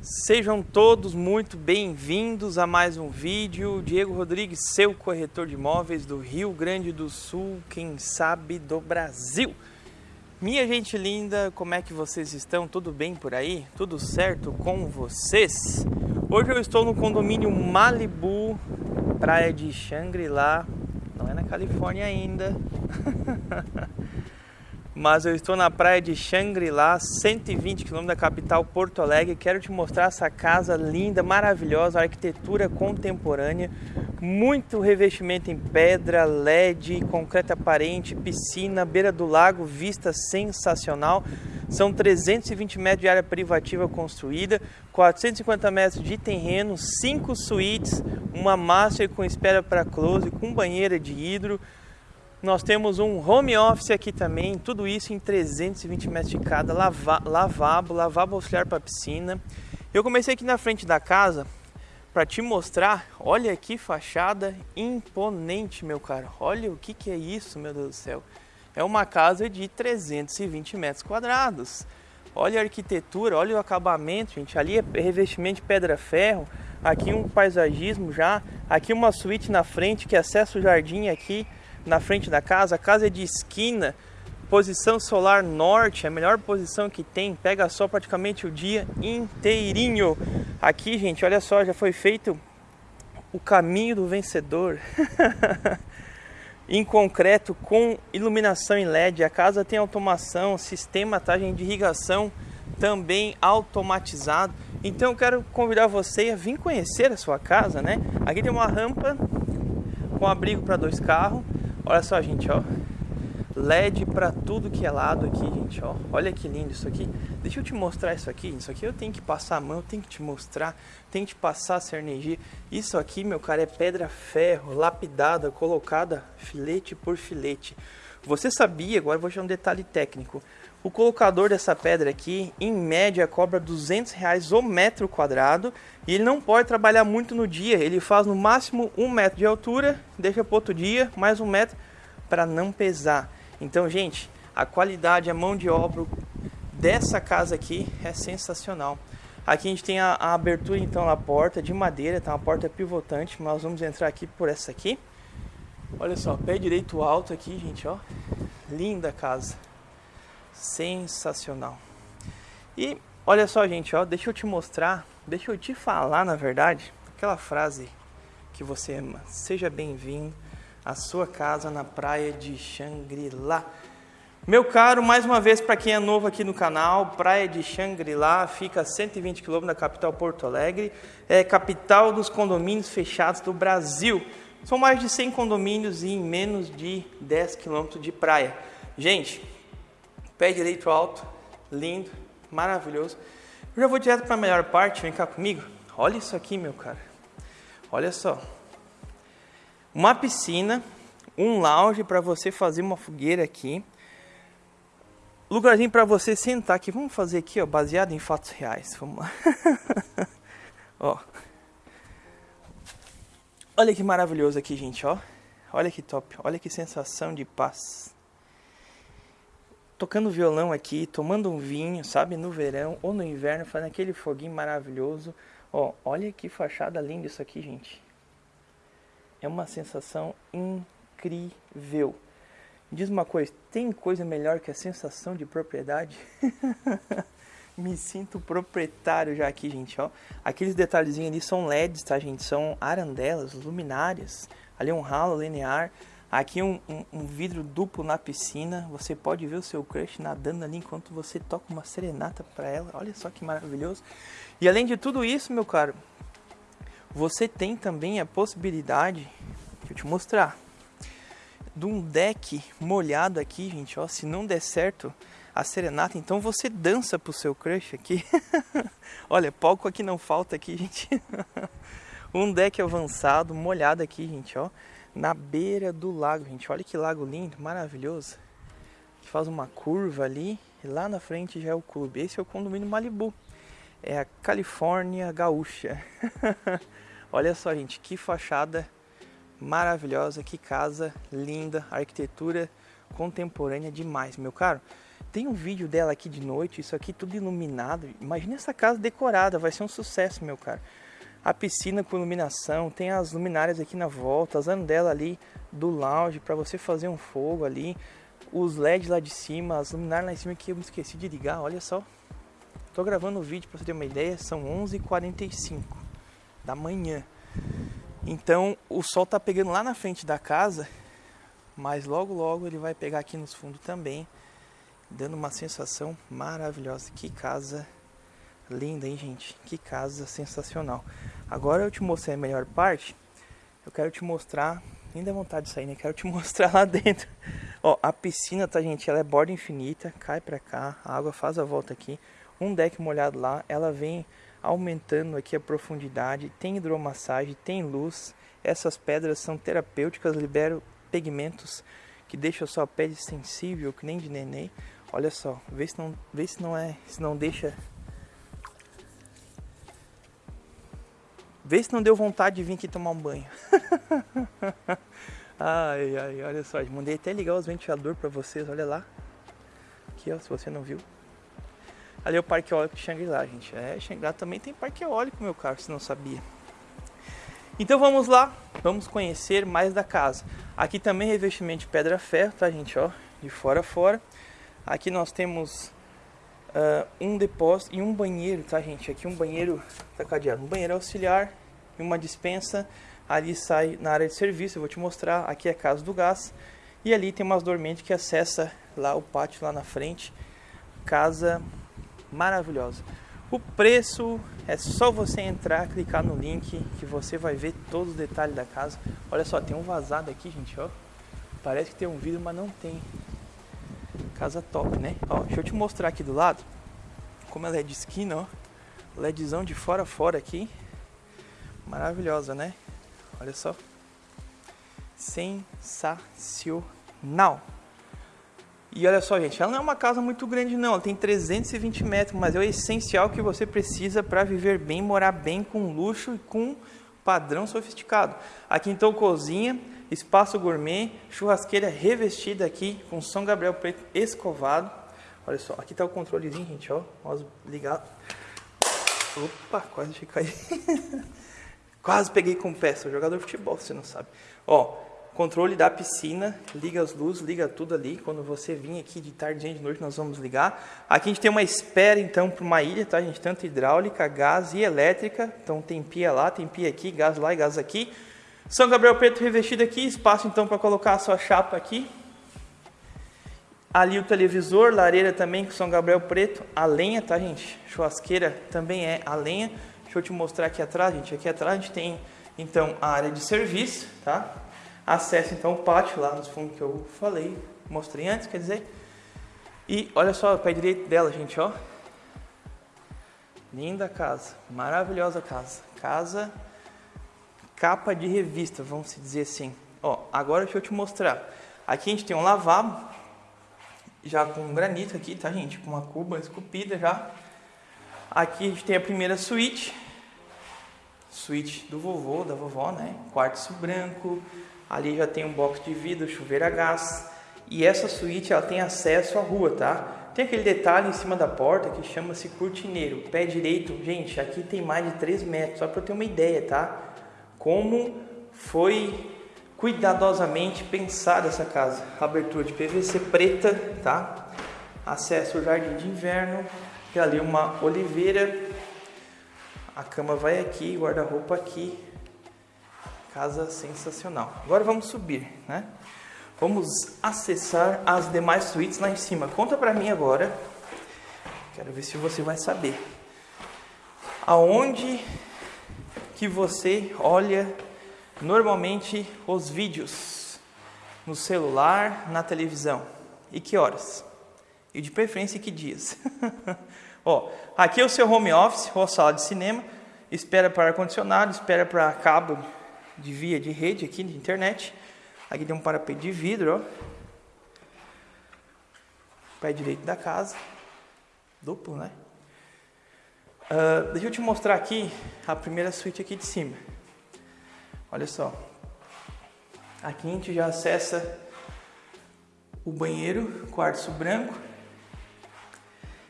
Sejam todos muito bem-vindos a mais um vídeo. Diego Rodrigues, seu corretor de imóveis do Rio Grande do Sul, quem sabe do Brasil. Minha gente linda, como é que vocês estão? Tudo bem por aí? Tudo certo com vocês? Hoje eu estou no condomínio Malibu, praia de Shangri-La. Não é na Califórnia ainda. mas eu estou na praia de Xangri-Lá, 120 km da capital Porto Alegre. Quero te mostrar essa casa linda, maravilhosa, arquitetura contemporânea, muito revestimento em pedra, LED, concreto aparente, piscina, beira do lago, vista sensacional. São 320 metros de área privativa construída, 450 metros de terreno, 5 suítes, uma master com espera para close, com banheira de hidro, nós temos um home office aqui também, tudo isso em 320 metros de cada, lava, lavabo, lavabo auxiliar para piscina. Eu comecei aqui na frente da casa para te mostrar, olha que fachada imponente, meu caro. Olha o que, que é isso, meu Deus do céu. É uma casa de 320 metros quadrados. Olha a arquitetura, olha o acabamento, gente. Ali é revestimento de pedra-ferro. Aqui um paisagismo já. Aqui uma suíte na frente que acessa o jardim aqui na frente da casa. A casa é de esquina, posição solar norte, a melhor posição que tem. Pega só praticamente o dia inteirinho. Aqui, gente, olha só, já foi feito o caminho do vencedor. em concreto com iluminação em LED. A casa tem automação, sistema tá, de irrigação também automatizado. Então eu quero convidar você a vir conhecer a sua casa, né? Aqui tem uma rampa com abrigo para dois carros. Olha só, gente, ó. LED para tudo que é lado aqui, gente, ó. Olha que lindo isso aqui. Deixa eu te mostrar isso aqui. Isso aqui eu tenho que passar a mão, tenho que te mostrar, tenho que te passar essa energia. Isso aqui, meu cara, é pedra ferro, lapidada, colocada filete por filete. Você sabia, agora vou te dar um detalhe técnico. O colocador dessa pedra aqui, em média, cobra 200 reais o metro quadrado e ele não pode trabalhar muito no dia. Ele faz no máximo um metro de altura, deixa para outro dia mais um metro para não pesar. Então, gente, a qualidade, a mão de obra dessa casa aqui é sensacional. Aqui a gente tem a, a abertura então na porta de madeira, tá uma porta pivotante. Nós vamos entrar aqui por essa aqui. Olha só, pé direito alto aqui, gente, ó. Linda casa sensacional. E olha só, gente, ó, deixa eu te mostrar, deixa eu te falar, na verdade, aquela frase que você ama. Seja bem-vindo à sua casa na praia de Xangri-Lá. Meu caro, mais uma vez para quem é novo aqui no canal, Praia de Xangri-Lá fica a 120 km da capital Porto Alegre, é capital dos condomínios fechados do Brasil. São mais de 100 condomínios em menos de 10 km de praia. Gente, Pé direito alto, lindo, maravilhoso. Eu já vou direto para a melhor parte, vem cá comigo. Olha isso aqui, meu cara. Olha só. Uma piscina, um lounge para você fazer uma fogueira aqui. Lugarzinho para você sentar aqui. Vamos fazer aqui, ó, baseado em fatos reais. Vamos lá. ó. Olha que maravilhoso aqui, gente, ó. Olha que top. Olha que sensação de paz tocando violão aqui, tomando um vinho, sabe, no verão ou no inverno, fazendo aquele foguinho maravilhoso. Ó, olha que fachada linda isso aqui, gente. É uma sensação incrível. Diz uma coisa, tem coisa melhor que a sensação de propriedade? Me sinto proprietário já aqui, gente, ó. Aqueles detalhezinhos ali são LEDs, tá, gente? São arandelas, luminárias. Ali é um ralo linear. Aqui um, um, um, vidro duplo na piscina. Você pode ver o seu crush nadando ali enquanto você toca uma serenata para ela. Olha só que maravilhoso. E além de tudo isso, meu caro, você tem também a possibilidade, deixa eu te mostrar, de um deck molhado aqui, gente. Ó, se não der certo a serenata, então você dança pro seu crush aqui. Olha, palco aqui não falta aqui, gente. um deck avançado, molhado aqui, gente, ó na beira do lago, gente. Olha que lago lindo, maravilhoso. Que faz uma curva ali e lá na frente já é o clube. Esse é o condomínio Malibu. É a Califórnia Gaúcha. Olha só, gente, que fachada maravilhosa, que casa linda, arquitetura contemporânea demais, meu caro. tem um vídeo dela aqui de noite, isso aqui tudo iluminado. Imagina essa casa decorada, vai ser um sucesso, meu cara. A piscina com iluminação, tem as luminárias aqui na volta, as dela ali do lounge para você fazer um fogo ali. Os LEDs lá de cima, as luminárias lá em cima que eu me esqueci de ligar, olha só. Tô gravando o vídeo para você ter uma ideia, são 11h45 da manhã. Então o sol tá pegando lá na frente da casa, mas logo logo ele vai pegar aqui nos fundos também, dando uma sensação maravilhosa. Que casa linda, hein, gente? Que casa sensacional. Agora eu te mostrei a melhor parte. Eu quero te mostrar, nem dá vontade de sair, né? Quero te mostrar lá dentro. Ó, a piscina, tá, gente? Ela é borda infinita, cai pra cá, a água faz a volta aqui. Um deck molhado lá, ela vem aumentando aqui a profundidade, tem hidromassagem, tem luz. Essas pedras são terapêuticas, liberam pigmentos que deixam sua pele sensível, que nem de neném. Olha só, vê se não, vê se não é, se não deixa Vê se não deu vontade de vir aqui tomar um banho. ai, ai, olha só, mandei até ligar os ventiladores para vocês, olha lá. Aqui, ó, se você não viu. Ali é o Parque Eólico de Xangri-Lá, gente. É, Xangri-Lá também tem Parque Eólico, meu caro, se não sabia. Então vamos lá, vamos conhecer mais da casa. Aqui também é revestimento de pedra-ferro, tá, gente, ó, de fora a fora. Aqui nós temos uh, um depósito e um banheiro, tá, gente? Aqui um banheiro, tá cadeado, um banheiro auxiliar e uma dispensa. Ali sai na área de serviço, eu vou te mostrar. Aqui é a casa do gás. E ali tem umas dormentes que acessa lá o pátio lá na frente. Casa maravilhosa. O preço é só você entrar, clicar no link que você vai ver todos os detalhes da casa. Olha só, tem um vazado aqui, gente, ó. Parece que tem um vidro, mas não tem. Casa top, né? Ó, deixa eu te mostrar aqui do lado como ela é de esquina, ó. LEDzão de fora a fora aqui. Maravilhosa, né? Olha só. Sensacional. E olha só, gente, ela não é uma casa muito grande não, ela tem 320 metros, mas é o essencial que você precisa para viver bem, morar bem, com luxo e com padrão sofisticado. Aqui então cozinha, espaço gourmet, churrasqueira revestida aqui com São Gabriel preto escovado. Olha só, aqui tá o controlezinho, gente, ó, ó ligado. Opa, quase cair. quase peguei com o pé, sou jogador de futebol, você não sabe. Ó, Controle da piscina, liga as luzes, liga tudo ali. Quando você vir aqui de tarde, de noite, nós vamos ligar. Aqui a gente tem uma espera então para uma ilha, tá, gente? Tanto hidráulica, gás e elétrica. Então tem pia lá, tem pia aqui, gás lá e gás aqui. São Gabriel Preto revestido aqui, espaço então para colocar a sua chapa aqui. Ali o televisor, lareira também com São Gabriel Preto, a lenha, tá, gente? Churrasqueira também é a lenha. Deixa eu te mostrar aqui atrás, gente. Aqui atrás a gente tem então a área de serviço, tá? Acesse então o pátio lá nos fundos que eu falei, mostrei antes, quer dizer. E olha só o pé direito dela, gente, ó. Linda casa, maravilhosa casa. Casa capa de revista, vamos dizer assim. Ó, agora deixa eu te mostrar. Aqui a gente tem um lavabo, já com granito aqui, tá gente? Com uma cuba esculpida já. Aqui a gente tem a primeira suíte. Suíte do vovô, da vovó, né? Quartzo branco, Ali já tem um box de vidro, chuveiro a gás. E essa suíte ela tem acesso à rua, tá? Tem aquele detalhe em cima da porta que chama-se cortineiro. Pé direito, gente, aqui tem mais de 3 metros, só para eu ter uma ideia, tá? Como foi cuidadosamente pensada essa casa. Abertura de PVC preta, tá? Acesso ao jardim de inverno. Tem ali uma oliveira. A cama vai aqui, guarda-roupa aqui. Casa sensacional. Agora vamos subir, né? Vamos acessar as demais suítes lá em cima. Conta pra mim agora. Quero ver se você vai saber. Aonde que você olha normalmente os vídeos? No celular, na televisão? E que horas? E de preferência que dias? Ó, aqui é o seu home office ou sala de cinema. Espera para ar-condicionado, espera para cabo de via de rede aqui de internet. Aqui tem um parapeito de vidro, ó. Pé direito da casa. Duplo, né? Uh, deixa eu te mostrar aqui a primeira suíte aqui de cima. Olha só. Aqui a gente já acessa o banheiro, quartzo branco.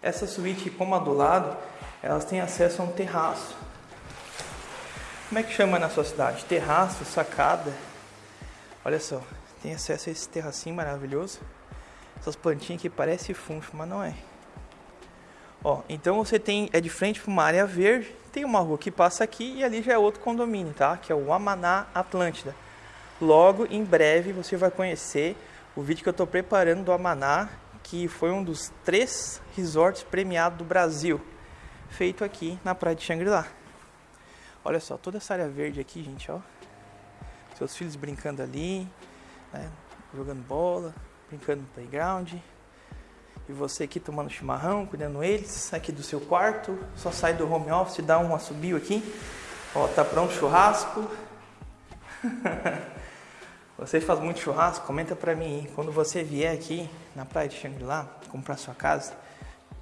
Essa suíte, como a do lado, elas têm acesso a um terraço. Como é que chama na sua cidade? Terraço, sacada. Olha só, tem acesso a esse terracinho maravilhoso. Essas plantinhas que parecem funcho, mas não é. Ó, então você tem é de frente para uma área verde, tem uma rua que passa aqui e ali já é outro condomínio, tá? Que é o Amaná Atlântida. Logo em breve você vai conhecer o vídeo que eu estou preparando do Amaná, que foi um dos três resorts premiados do Brasil, feito aqui na praia de Xangri-Lá. Olha só, toda essa área verde aqui, gente, ó. Seus filhos brincando ali, né, jogando bola, brincando no playground. E você aqui tomando chimarrão, cuidando eles, aqui do seu quarto. Só sai do home office, dá um assobio aqui. Ó, tá pronto churrasco. Você faz muito churrasco? Comenta pra mim. Quando você vier aqui na praia de Xangri-Lá, comprar sua casa,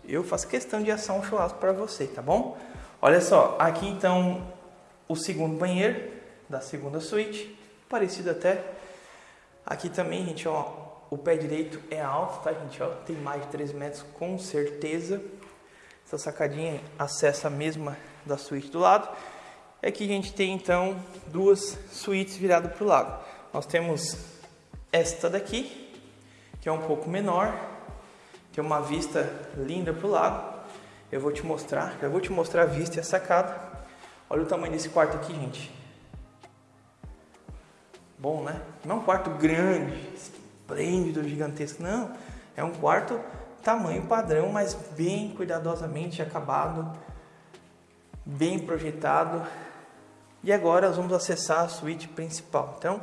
eu faço questão de assar um churrasco para você, tá bom? Olha só, aqui então o segundo banheiro da segunda suíte, parecido até. Aqui também, gente, ó, o pé direito é alto, tá, gente? Ó, tem mais de 3 metros com certeza. Essa sacadinha acessa a mesma da suíte do lado. E aqui a gente tem então duas suítes viradas para o lado. Nós temos esta daqui, que é um pouco menor, tem uma vista linda para o lago. Eu vou te mostrar, já vou te mostrar a vista e a sacada. Olha o tamanho desse quarto aqui, gente. Bom, né? Não é um quarto grande, esplêndido, gigantesco, não. É um quarto tamanho padrão, mas bem cuidadosamente acabado, bem projetado. E agora nós vamos acessar a suíte principal. Então,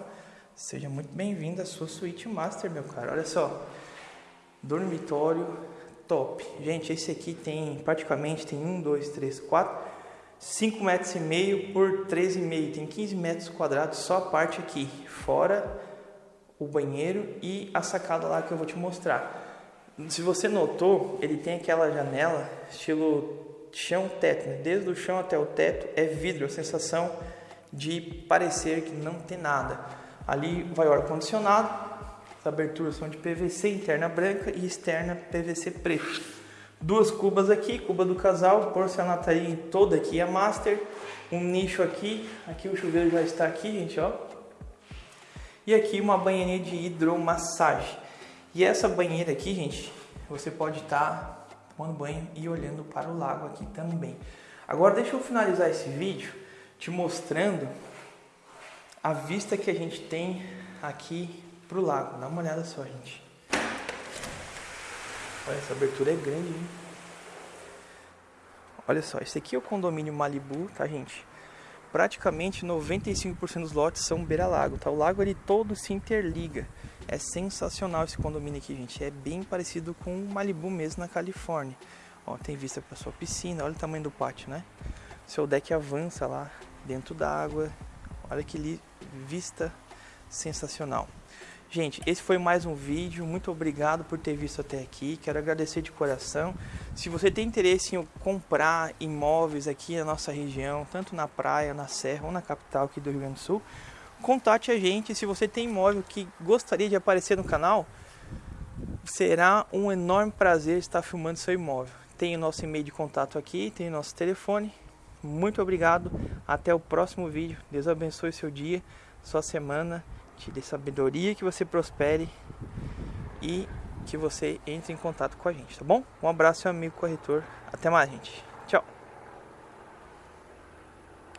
Seja muito bem-vindo à sua suíte master, meu cara. Olha só, dormitório top. Gente, esse aqui tem praticamente tem um, dois, três, quatro, cinco metros e meio por três e meio. Tem 15 metros quadrados só a parte aqui, fora o banheiro e a sacada lá que eu vou te mostrar. Se você notou, ele tem aquela janela estilo chão-teto, né? desde o chão até o teto é vidro, a sensação de parecer que não tem nada. Ali vai o ar-condicionado, as aberturas são de PVC, interna branca e externa PVC preto. Duas cubas aqui, cuba do casal, porcelanaria toda aqui a master, um nicho aqui, aqui o chuveiro já está aqui, gente, ó. E aqui uma banheirinha de hidromassagem. E essa banheira aqui, gente, você pode estar tá tomando banho e olhando para o lago aqui também. Agora deixa eu finalizar esse vídeo te mostrando a vista que a gente tem aqui para o lago. Dá uma olhada só, gente. Olha, essa abertura é grande, hein? Olha só, esse aqui é o condomínio Malibu, tá, gente? Praticamente 95% dos lotes são beira-lago, tá? O lago ele todo se interliga. É sensacional esse condomínio aqui, gente. É bem parecido com o Malibu mesmo na Califórnia. Ó, tem vista para sua piscina, olha o tamanho do pátio, né? Seu deck avança lá dentro da água. Olha que vista sensacional. Gente, esse foi mais um vídeo. Muito obrigado por ter visto até aqui. Quero agradecer de coração. Se você tem interesse em comprar imóveis aqui na nossa região, tanto na praia, na serra ou na capital aqui do Rio Grande do Sul, contate a gente. Se você tem imóvel que gostaria de aparecer no canal, será um enorme prazer estar filmando seu imóvel. Tem o nosso e-mail de contato aqui, tem o nosso telefone. Muito obrigado. Até o próximo vídeo. Deus abençoe seu dia sua semana, te dê sabedoria, que você prospere e que você entre em contato com a gente, tá bom? Um abraço, meu amigo corretor. Até mais, gente. Tchau.